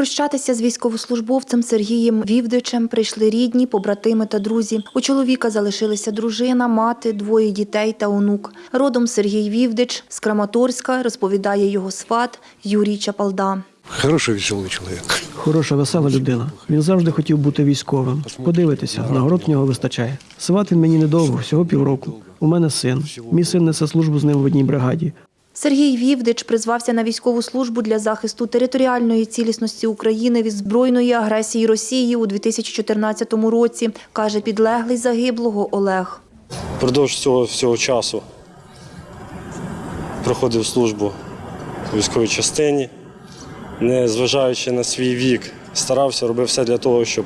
Прощатися з військовослужбовцем Сергієм Вівдичем прийшли рідні, побратими та друзі. У чоловіка залишилися дружина, мати, двоє дітей та онук. Родом Сергій Вівдич з Краматорська розповідає його сват Юрій Чапалда. Хороший веселий чоловік. Хороша, весела людина. Він завжди хотів бути військовим. Подивитися, нагород в нього вистачає. Сват він мені недовго, всього півроку. У мене син. Мій син несе службу з ним в одній бригаді. Сергій Вівдич призвався на військову службу для захисту територіальної цілісності України від збройної агресії Росії у 2014 році, каже підлеглий загиблого Олег. Впродовж цього всього часу проходив службу у військовій частині, не зважаючи на свій вік, старався, робив все для того, щоб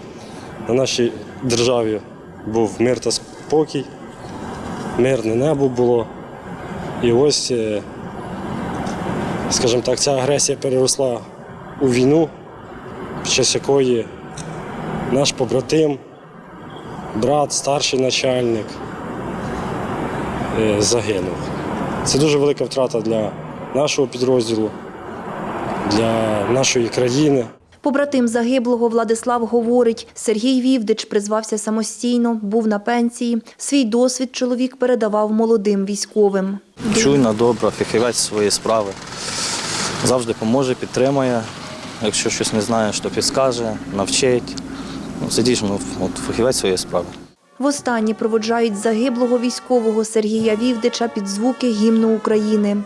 на нашій державі був мир та спокій, мирне небо було. І ось, е, скажімо так, ця агресія переросла у війну, під час якої наш побратим, брат, старший начальник е, загинув. Це дуже велика втрата для нашого підрозділу, для нашої країни. Побратим загиблого Владислав говорить, Сергій Вівдич призвався самостійно, був на пенсії. Свій досвід чоловік передавав молодим військовим. Чуйна, добра, фахівець своєї справи. Завжди поможе, підтримає. Якщо щось не знаєш, то підскаже, навчить. Ну, дійсно от, фахівець своєї справи. Востаннє проводжають загиблого військового Сергія Вівдича під звуки гімну України.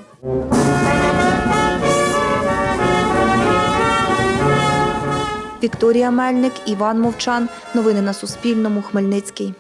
Вікторія Мельник, Іван Мовчан. Новини на Суспільному. Хмельницький.